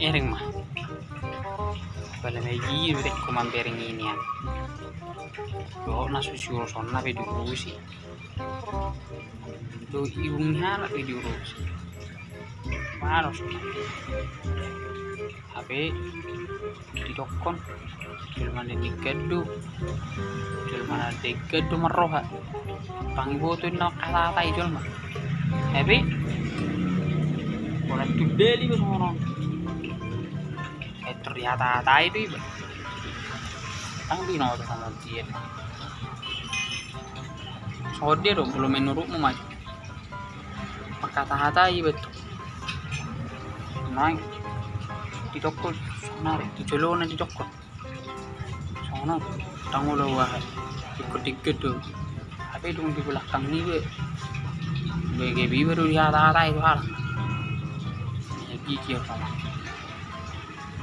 Ering mah. Bala udah ko mampering ini ya. Lo na susuro son na pe diurusi. Lo iungnya na pe diurusi. Maros. Tapi di dokon Dil mana di gedu Dil mana di gedu meroha Pangibo tu nak kata-kata itu mah Tapi Wala tudeli ba sono Eh ternyata tai itu iba Tang di no sama dia. So dia dong belum menurutmu maju Maka iba tuh. Naik. Di toko sonare di jolo na di toko sono tango lo wah. Ikut ikut tuh. Tapi dong di belakang nih be BGB baru di hata-hata itu hal. Gigi sama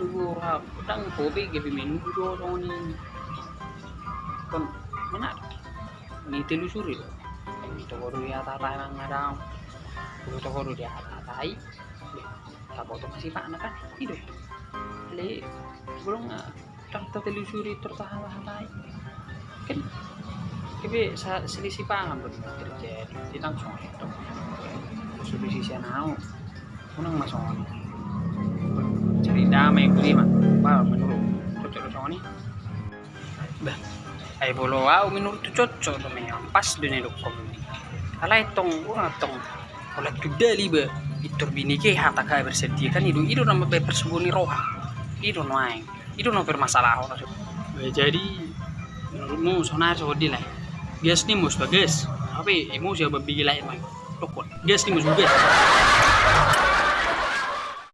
subuh rap utang kopi gabi menu do soni kon mana ni telusuri ini to baru di hata-hata nang ada Kulo to baru di hata-hata Tapos ito kasi paano kan hidup Hali belum tak telusuri tertahan-tahan kan tapi selisih paham betul terjadi di langsung itu solusi saya mau unang masong damai beli mah bah menurut cocok sama nih bah ay bolo wow menurut cocok tuh memang pas dunia dokom alay tong wah tong. Oleh kudali ba itur bini ke hata ka bersedia kan? Itu itu nama be persembunyi roha. Itu naing itu nama bermasalah orang jadi menurutmu sonar sodi lah. Gas nih mus bagus. Tapi emosi apa bigi lain mah dokon gas nih mus bagus